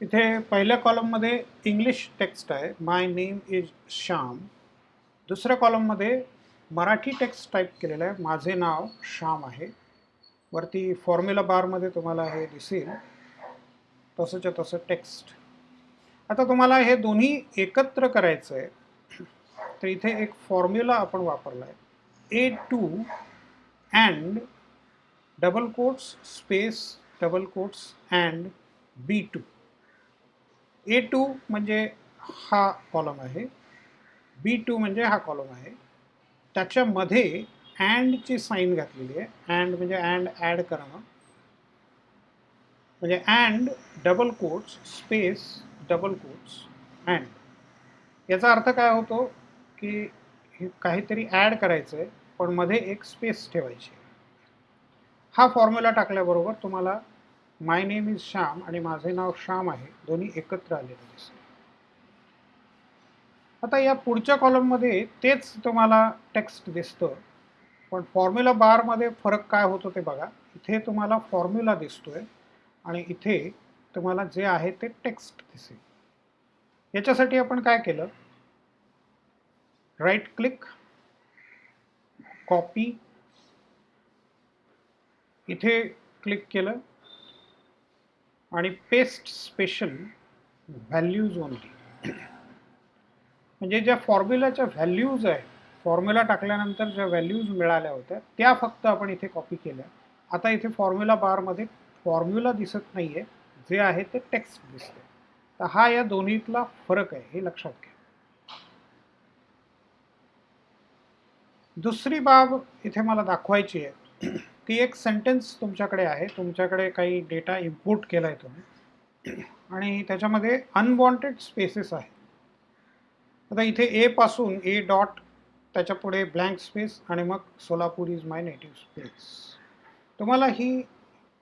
इथे पहिल्या कॉलममध्ये इंग्लिश टेक्स्ट आहे. माय नेम इज श्याम दुसऱ्या कॉलममध्ये मराठी टेक्स्ट टाईप केलेलं आहे. माझे नाव श्याम आहे. वरती फॉर्म्युला बारमध्ये तुम्हाला हे दिसेल. तसंच्या तसं टेक्स्ट आता तुम्हाला हे दोन्ही एकत्र करायचं आहे तर इथे एक फॉर्म्युला आपण वापरला आहे A two and double quotes space double quotes and B two A two म्हणजे हा कॉलम आहे. बी टू म्हणजे हा कॉलम आहे. त्याच्यामध्ये अँडची साईन घातलेली आहे. अँड म्हणजे अँड ॲड करणं. म्हणजे and double quotes space double quotes and याचा अर्थ काय होतो की काहीतरी ॲड करायचं आहे पण मध्ये एक स्पेस ठेवायची हा फॉर्म्युला टाकल्याबरोबर तुम्हाला माय नेम इज श्याम आणि माझे नाव श्याम आहे. दोन्ही एकत्र आलेले दिसते आता या पुढच्या कॉलममध्ये तेच तुम्हाला टेक्स्ट दिसतं. पण फॉर्म्युला बारमध्ये फरक काय होतो ते बघा. इथे तुम्हाला फॉर्म्युला दिसतोय आणि इथे तुम्हाला जे आहे ते टेक्स्ट दिसेल. याच्यासाठी आपण काय केलं? राईट क्लिक कॉपी इथे क्लिक केलं. आणि पेस्ट स्पेशल व्हॅल्यूज ओनली म्हणजे ज्या फॉर्म्युलाच्या व्हॅल्यूज आहे फॉर्म्युला टाकल्यानंतर ज्या व्हॅल्यूज मिळाल्या होत्या त्या फक्त आपण इथे कॉपी केल्या. आता इथे फॉर्म्युला बारमध्ये फॉर्म्युला दिसत नाही आहे जे आहे ते टेक्स्ट दिसते तर हा या दोन्हीतला फरक आहे हे लक्षात घ्या. दुसरी बाब इथे मला दाखवायची आहे. ती एक सेंटेन्स तुमच्याकडे आहे. तुमच्याकडे काही डेटा इम्पोर्ट केला आहे तुम्ही. आणि त्याच्यामध्ये अनवॉन्टेड स्पेसेस आहे. आता इथे ए पासून ए डॉट त्याच्यापुढे ब्लँक स्पेस आणि मग Solapur is my native space तुम्हाला ही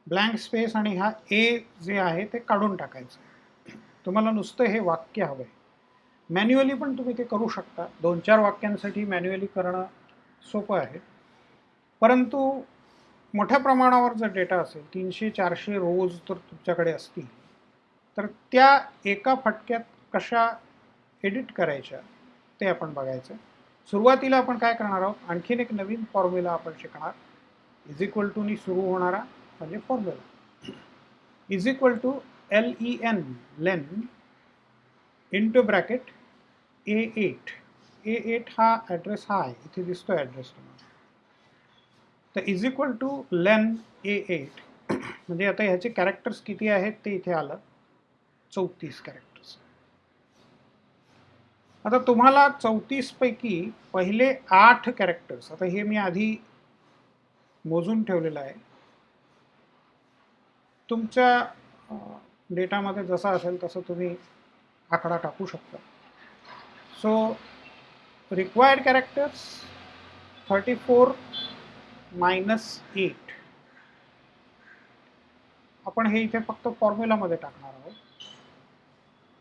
ब्लँक स्पेस आणि हा ए जे आहे ते काढून टाकायचं तुम्हाला नुसतं हे वाक्य हवं आहे मॅन्युअली पण तुम्ही ते करू शकता. दोन चार वाक्यांसाठी मॅन्युअली करणं सोपं आहे. परंतु मोठ्या प्रमाणावर जर डेटा असेल तीनशे चारशे रोज तर तुमच्याकडे असतील. तर त्या एका फटक्यात कशा एडिट करायच्या ते आपण बघायचं. सुरुवातीला आपण काय करणार आहोत आणखीन एक नवीन फॉर्म्युला आपण शिकणार. इज इक्वल टूनी सुरू होणारा म्हणजे formula. Is equal to L E N len into bracket A eight. A eight हा ॲड्रेस हा आहे इथे दिसतो ॲड्रेस तुम्हाला. तर is equal to len A eight. म्हणजे आता ह्याचे कॅरेक्टर्स किती आहेत ते इथे आलं. चौतीस कॅरेक्टर्स आता तुम्हाला चौतीसपैकी पहिले आठ कॅरेक्टर्स आता हे मी आधी मोजून ठेवलेलं आहे. तुमच्या डेटामध्ये जसा असेल तसं तुम्ही आकडा टाकू शकता. So required characters thirty four minus eight आपण हे इथे फक्त फॉर्म्युलामध्ये टाकणार आहोत.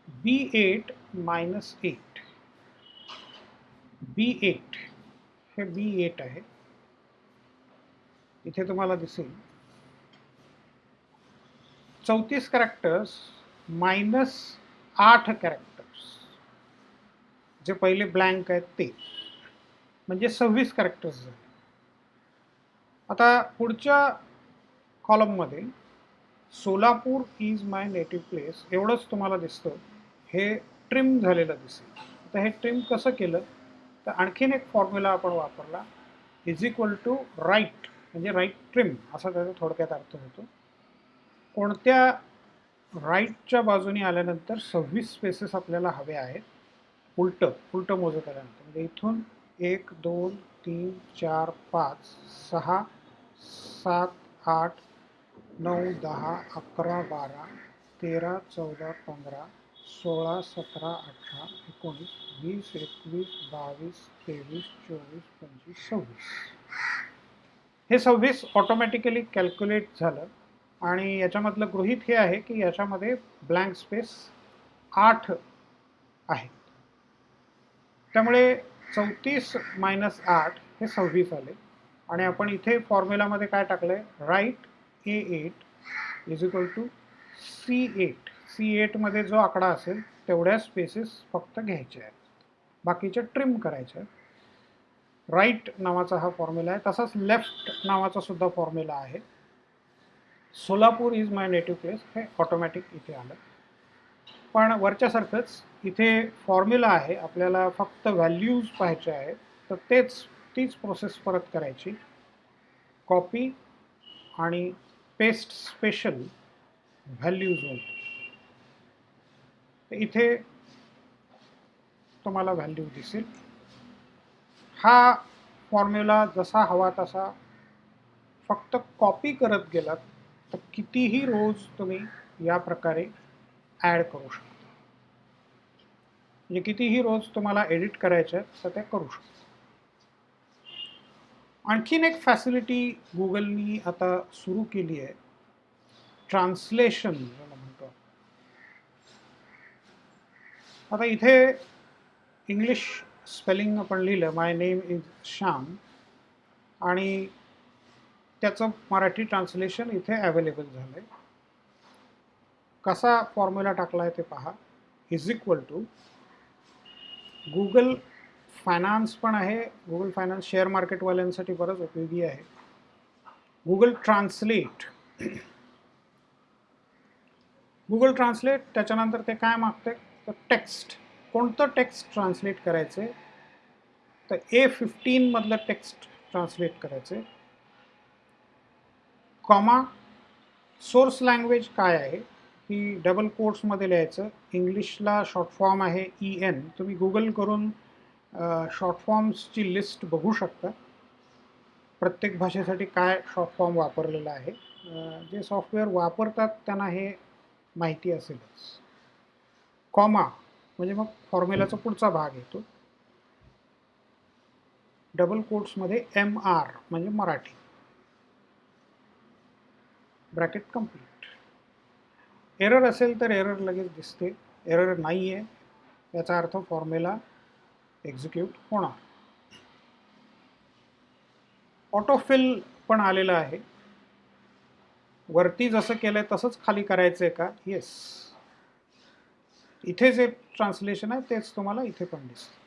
B eight minus eight B eight हे बी एट आहे. इथे तुम्हाला दिसेल. चौतीस कॅरेक्टर्स मायनस आठ कॅरेक्टर्स जे पहिले ब्लँक आहेत ते. म्हणजे सव्वीस कॅरेक्टर्स झाले. आता पुढच्या कॉलममध्ये Solapur is my native place एवढंच तुम्हाला दिसतं. हे ट्रिम झालेलं दिसेल. तर हे ट्रिम कसं केलं? तर आणखीन एक फॉर्म्युला आपण वापरला. इज इक्वल टू राईट म्हणजे राईट ट्रिम असा त्याचा थोडक्यात अर्थ होतो. कोणत्या राईटच्या बाजूने आल्यानंतर सव्वीस स्पेसेस आपल्याला हवे आहेत? उलटं उलटं मोजत आल्यानंतर. म्हणजे इथून एक दोन तीन चार पाच सहा सात आठ नऊ दहा अकरा बारा तेरा चौदा पंधरा सोळा सतरा अठरा एकोणीस वीस एकवीस बावीस तेवीस चोवीस पंचवीस सव्वीस. हे सव्वीस ऑटोमॅटिकली कॅल्क्युलेट झालं आणि याच्यामधलं गृहित हे आहे की याच्यामध्ये ब्लँक स्पेस आठ आहेत त्यामुळे चौतीस मायनस आठ हे सव्वीस आले. आणि आपण इथे फॉर्म्युलामध्ये काय टाकलं आहे right A eight is equal to C eight C एटमध्ये जो आकडा असेल तेवढ्या स्पेसेस फक्त घ्यायचे आहेत. बाकीचे ट्रिम करायचे आहेत. राईट नावाचा हा फॉर्म्युला आहे. तसाच लेफ्ट नावाचा सुद्धा फॉर्म्युला आहे. Solapur is my native place हे ऑटोमॅटिक इथे आलं. पण वरच्यासारखंच इथे फॉर्म्युला आहे. आपल्याला फक्त व्हॅल्यूज पाहायचे आहेत. तर तेच तीच प्रोसेस परत करायची. कॉपी आणि पेस्ट स्पेशल व्हॅल्यूज इथे तुम्हाला व्हॅल्यू दिसेल. हा फॉर्म्युला जसा हवा तसा फक्त कॉपी करत गेलात तर कितीही रोज तुम्ही या प्रकारे ॲड करू शकता. म्हणजे कितीही रोज तुम्हाला एडिट करायचे आहेत तर ते करू शकता. आणखीन एक फॅसिलिटी गुगलनी आता सुरू केली आहे. ट्रान्सलेशन ज्याला म्हणतो. आता इथे इंग्लिश स्पेलिंग आपण लिहिलं. माय नेम इज श्याम आणि त्याचं मराठी ट्रान्सलेशन इथे अवेलेबल झालं आहे कसा फॉर्म्युला टाकला आहे ते पहा. Is equal to Google finance पण आहे. गुगल फायनान्स शेअर मार्केटवाल्यांसाठी बरंच उपयोगी आहे. गुगल ट्रान्सलेट गुगल ट्रान्सलेट त्याच्यानंतर ते काय मागते तर टेक्स्ट कोणतं टेक्स्ट ट्रान्सलेट करायचे? तर ए फिफ्टीनमधलं टेक्स्ट ट्रान्सलेट करायचे. कॉमा सोर्स लँग्वेज काय आहे? की डबल कोर्समध्ये लिहायचं. इंग्लिशला शॉर्ट फॉर्म आहे ई एन तुम्ही गुगल करून शॉर्ट फॉर्म्सची लिस्ट बघू शकता. प्रत्येक भाषेसाठी काय शॉर्ट फॉर्म वापरलेला आहे. जे सॉफ्टवेअर वापरतात त्यांना हे माहिती असेलच. कॉमा म्हणजे मग फॉर्म्युलाचा पुढचा भाग येतो. डबल कोट्समध्ये एम आर म्हणजे मराठी. ब्रॅकेट कंप्लीट एरर असेल तर एरर लगेच दिसते. एरर नाही आहे याचा अर्थ फॉर्म्युला एक्झिक्यूट होणार. ऑटोफिल पण आलेलं आहे. वरती जसं केलं आहे तसंच खाली करायचं आहे का? येस इथे जे ट्रान्सलेशन आहे तेच तुम्हाला इथे पण दिसतं.